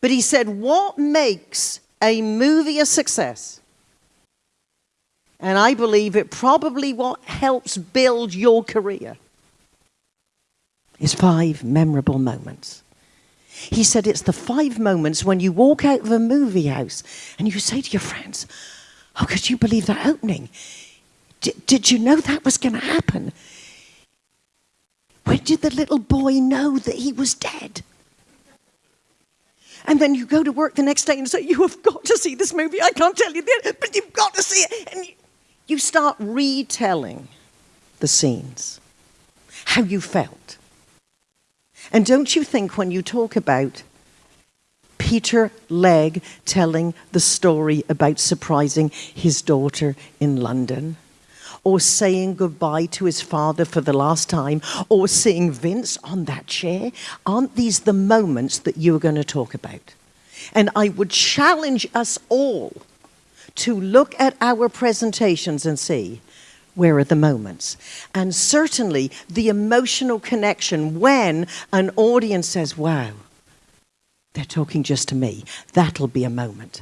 But he said, What makes a movie a success? And I believe it probably what helps build your career is five memorable moments. He said it's the five moments when you walk out of a movie house and you say to your friends, Oh, could you believe that opening? D did you know that was going to happen? When did the little boy know that he was dead? And then you go to work the next day and say, You have got to see this movie. I can't tell you the but you've got to see it. And you, you start retelling the scenes, how you felt. And don't you think when you talk about Peter Legge telling the story about surprising his daughter in London, or saying goodbye to his father for the last time, or seeing Vince on that chair, aren't these the moments that you are going to talk about? And I would challenge us all to look at our presentations and see where are the moments? And certainly the emotional connection when an audience says, wow, they're talking just to me. That'll be a moment.